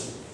Yes.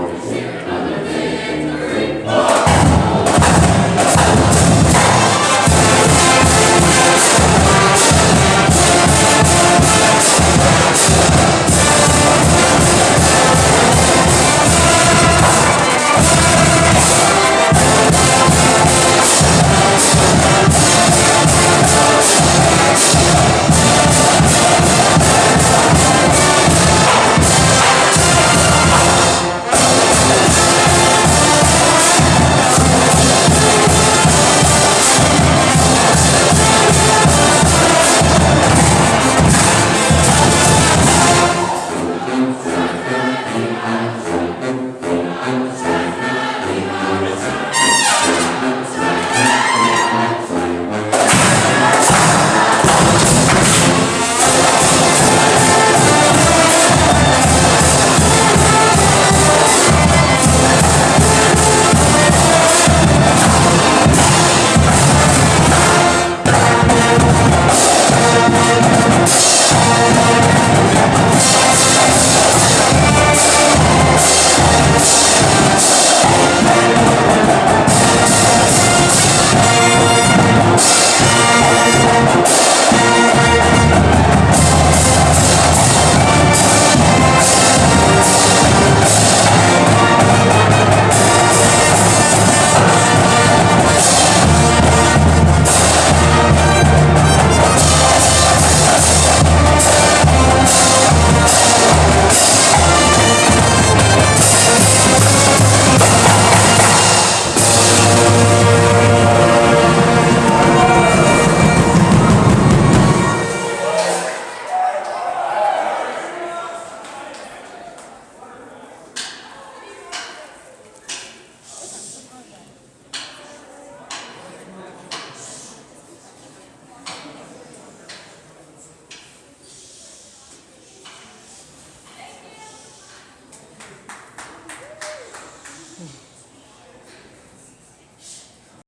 Lord. Amen.